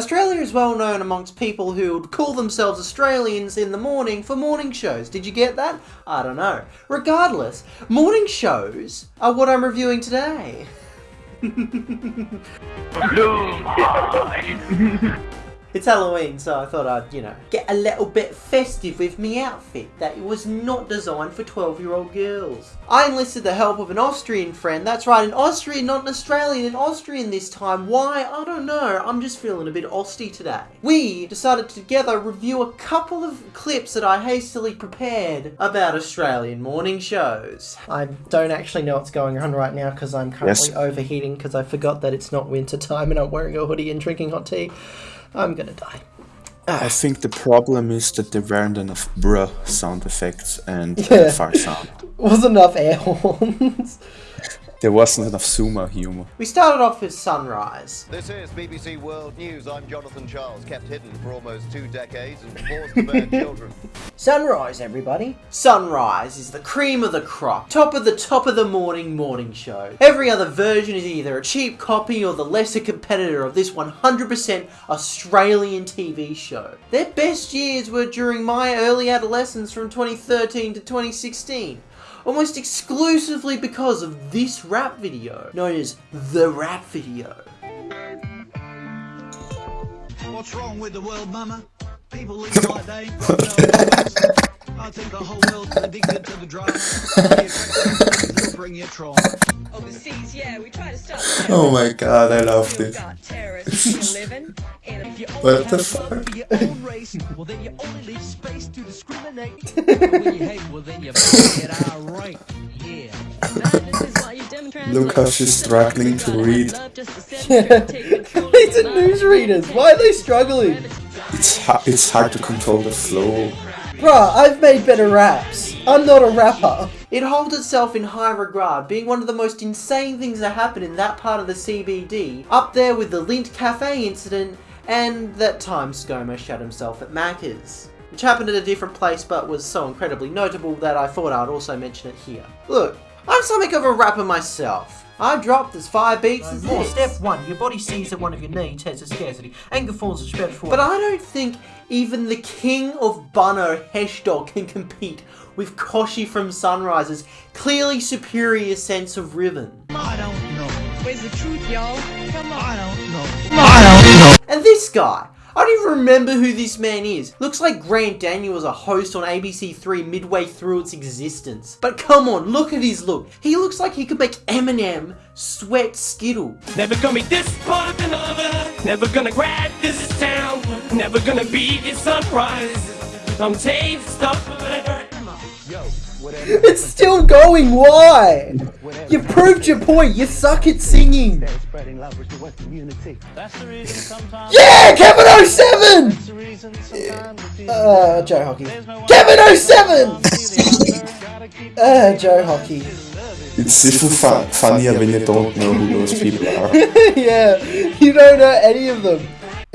Australia is well known amongst people who would call themselves Australians in the morning for morning shows. Did you get that? I don't know. Regardless, morning shows are what I'm reviewing today. It's Halloween, so I thought I'd, you know, get a little bit festive with me outfit that was not designed for 12 year old girls. I enlisted the help of an Austrian friend. That's right, an Austrian, not an Australian, an Austrian this time. Why? I don't know. I'm just feeling a bit austy today. We decided to together review a couple of clips that I hastily prepared about Australian morning shows. I don't actually know what's going on right now because I'm currently Yes. overheating because I forgot that it's not winter time and I'm wearing a hoodie and drinking hot tea. I'm gonna die. I think the problem is that there weren't enough bruh sound effects and Yeah. uh, fart sound. Wasn't enough air horns. There wasn't enough zoomer humor. we started off with Sunrise. This is BBC World News. I'm Jonathan Charles, kept hidden for almost two decades and forced to bear children. Sunrise, everybody. Sunrise is the cream of the crop. Top of the top of the morning morning show. Every other version is either a cheap copy or the lesser competitor of this 100% Australian TV show. Their best years were during my early adolescence from 2013 to 2016. Almost exclusively because of this rap video, known as the rap video. What's wrong with the world, mama? People live like they ain't got no. I think the whole world's addicted to the drama. Bring you trauma. Oh, Overseas, yeah, we try to stop Oh my god, I love this. got terrorists still living. And if you What the fuck? for your own race, well then you only leave space to discriminate. But when you hate, well then you better get irate. Yeah. madness is why Look how she's struggling to read. These are newsreaders. Why are they struggling? It's, ha- it's hard to control the flow. Bruh, I've made better raps. I'm not a rapper. It holds itself in high regard, being one of the most insane things that happened in that part of the CBD, up there with the Lindt Cafe incident and that time ScoMo shot himself at Macca's. Which happened at a different place but was so incredibly notable that I thought I'd also mention it here. Look, I'm something of a rapper myself. I dropped as five beats as More. this. Step one, your body sees that one of your needs has a scarcity. Anger falls a spread for But I don't think even the king of Bunno Heshdog can compete with Kochie from Sunrise's clearly superior sense of rhythm. I don't know. Where's the truth, y'all? Come on. I don't know. I don't know. And this guy, I don't even remember who this man is. Looks like Grant Daniel was a host on ABC3 midway through its existence. But come on, look at his look. He looks like he could make Eminem sweat Skittle. Never gonna be this part of another. Never gonna grab this town. Never gonna be this sunrise. I'm taste stuff. It's still going, why? You proved your point, you suck at singing. That's the reason sometimes. Yeah, Kevin 07! That's the reason sometimes. it feels Uh, Joe Hockey. there's no one Kevin 07! Uh, Joe Hockey. It's even fu- funnier when you don't know who those people are. yeah, you don't know any of them.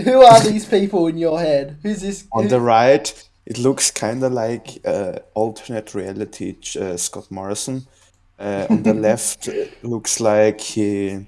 Who are these people in your head? Who's this? On the right, it looks kind of like uh, alternate reality uh, Scott Morrison. Uh, on the left, looks like he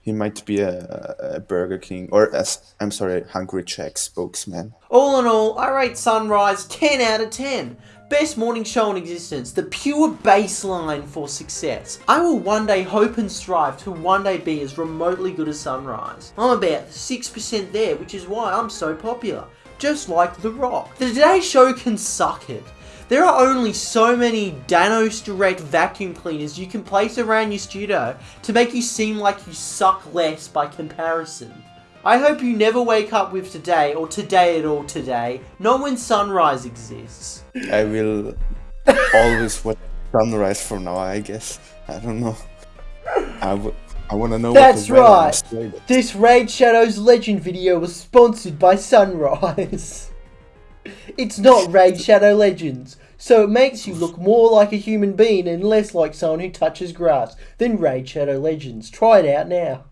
he might be a, a Burger King or as I'm sorry, Hungry Jack spokesman. All in all, I rate Sunrise 10 out of 10. Best morning show in existence, the pure baseline for success. I will one day hope and strive to one day be as remotely good as Sunrise. I'm about 6% there, which is why I'm so popular. Just like The Rock. The Today Show can suck it. There are only so many Danoz Direct vacuum cleaners you can place around your studio to make you seem like you suck less by comparison. I hope you never wake up with today or today at all today, not when sunrise exists. I will always watch Sunrise from now. I guess I don't know. I w- I want to know. That's what the weather in right. This Raid Shadows Legend video was sponsored by Sunrise. It's not Raid Shadow Legends, so it makes you look more like a human being and less like someone who touches grass than Raid Shadow Legends. Try it out now.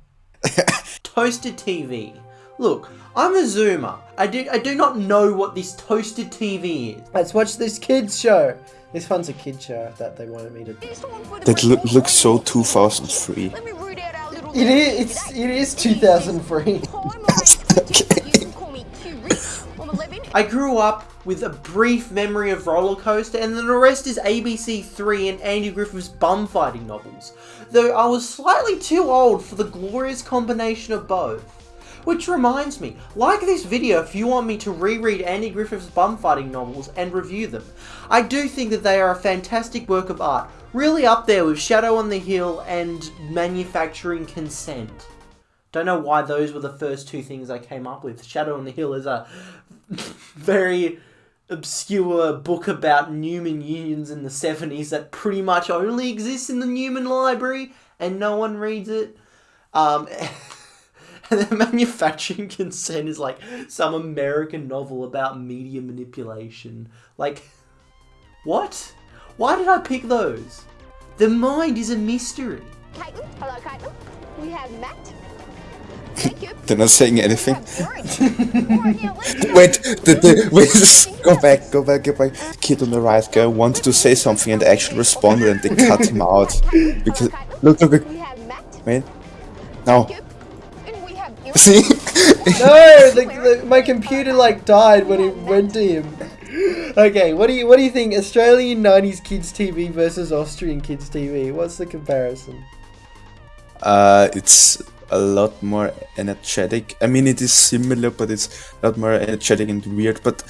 Toasted TV. Look, I'm a zoomer. I do I do not know what this toasted TV is. Let's watch this kids show. This one's a kid show that they wanted me to. That loo- looks so 2003. Let me root out our little It is. It's. It is 2003. I grew up with a brief memory of Roller Coaster, and then the rest is ABC 3 and Andy Griffiths' bum fighting novels, though I was slightly too old for the glorious combination of both. Which reminds me, like this video if you want me to reread Andy Griffiths' bum fighting novels and review them. I do think that they are a fantastic work of art, really up there with Shadow on the Hill and Manufacturing Consent. Don't know why those were the first two things I came up with. Shadow on the Hill is a very obscure book about Newman unions in the 70s that pretty much only exists in the Newman Library and no one reads it. Um, and then Manufacturing Consent is like some American novel about media manipulation. Like, what? Why did I pick those? The mind is a mystery. Caitlin. Hello, Caitlin. We have Matt. Thank you. They're not saying anything. Warren. Warren, here, let's go. Wait, the, the, wait, go back, go back, go back. Kid on the right guy wanted to say something and actually responded and they cut him out. Because, look, look, look, We have wait. No. See? No, the, the, my computer like died when it went to him. Okay, what do you what do you think? Australian '90s kids TV versus Austrian kids TV. What's the comparison? Uh, it's a lot more energetic. I mean, it is similar, but it's a lot more energetic and weird. But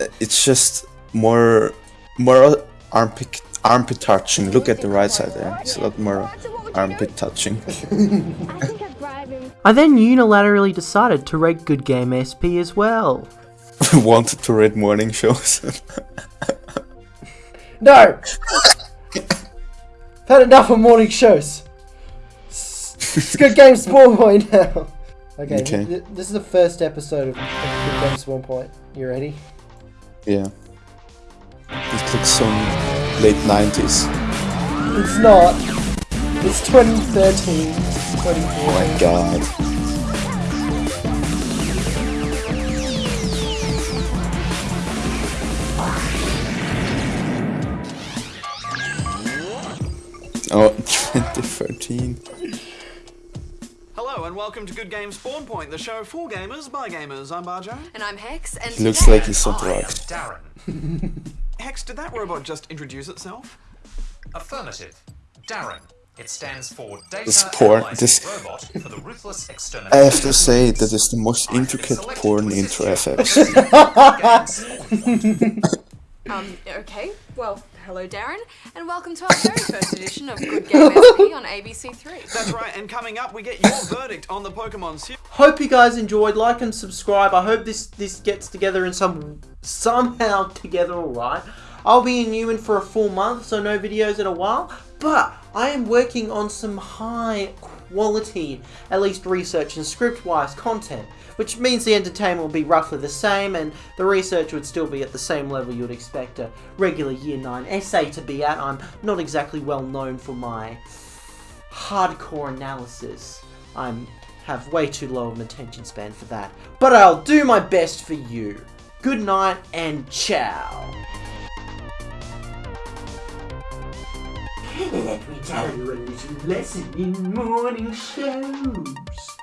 uh, it's just more, more armpit, armpit touching. Look at the right side there. It's a lot more armpit touching. I think I've bribed him. I then unilaterally decided to rate Good Game SP as well. Wanted to rate morning shows. No. Had enough of morning shows. It's Good Game Spawn Point now. Okay, Okay. th- this is the first episode of, of Good Game Spawn Point. You ready? yeah. It looks so late 90s. It's not. It's 2013. Oh 2014. my god. Oh, 2013. Hello and welcome to Good Games Spawn Point, the show for gamers by gamers. I'm Bajo. And I'm Hex, and He looks like he's on drugs. Darren. Hex, did that robot just introduce itself? Affirmative. Darren. It stands for Data This porn- this- Robot for the Ruthless I have to say that is the most intricate porn intro I've ever. Um, okay, well, hello Darren, and welcome to our very first edition of Good Game SP on ABC3. That's right, and coming up, we get your verdict on the Pokemon series. Hope you guys enjoyed. Like and subscribe. I hope this this gets together in some somehow together. All right. I'll be in Newman for a full month, so no videos in a while. But I am working on some high quality, at least research and script-wise content, which means the entertainment will be roughly the same, and the research would still be at the same level you'd expect a regular Year 9 essay to be at. I'm not exactly well known for my hardcore analysis. I'm have way too low of an attention span for that. But I'll do my best for you. Good night and ciao. Tell you a lesson in morning shows.